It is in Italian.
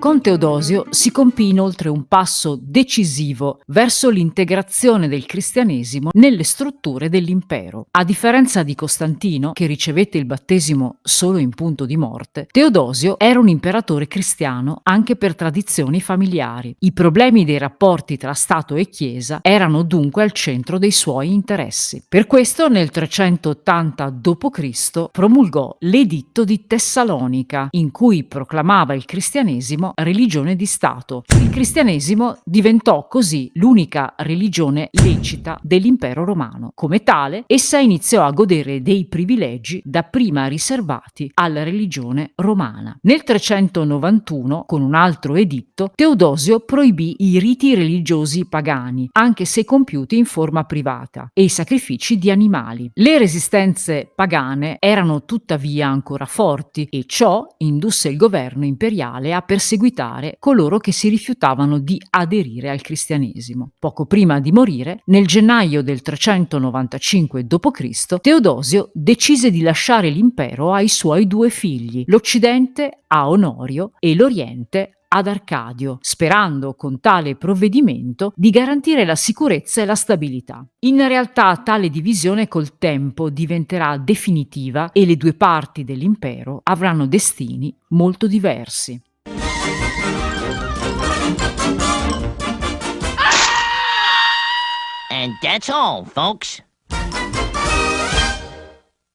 Con Teodosio si compì inoltre un passo decisivo verso l'integrazione del cristianesimo nelle strutture dell'impero. A differenza di Costantino, che ricevette il battesimo solo in punto di morte, Teodosio era un imperatore cristiano anche per tradizioni familiari. I problemi dei rapporti tra Stato e Chiesa erano dunque al centro dei suoi interessi. Per questo nel 380 d.C. promulgò l'Editto di Tessalonica, in cui proclamava il cristianesimo religione di Stato. Il cristianesimo diventò così l'unica religione lecita dell'impero romano. Come tale, essa iniziò a godere dei privilegi dapprima riservati alla religione romana. Nel 391, con un altro editto, Teodosio proibì i riti religiosi pagani, anche se compiuti in forma privata, e i sacrifici di animali. Le resistenze pagane erano tuttavia ancora forti e ciò indusse il governo imperiale a perseguire perseguitare coloro che si rifiutavano di aderire al cristianesimo. Poco prima di morire, nel gennaio del 395 d.C., Teodosio decise di lasciare l'impero ai suoi due figli, l'Occidente a Onorio e l'Oriente ad Arcadio, sperando con tale provvedimento di garantire la sicurezza e la stabilità. In realtà tale divisione col tempo diventerà definitiva e le due parti dell'impero avranno destini molto diversi. And that's all, folks.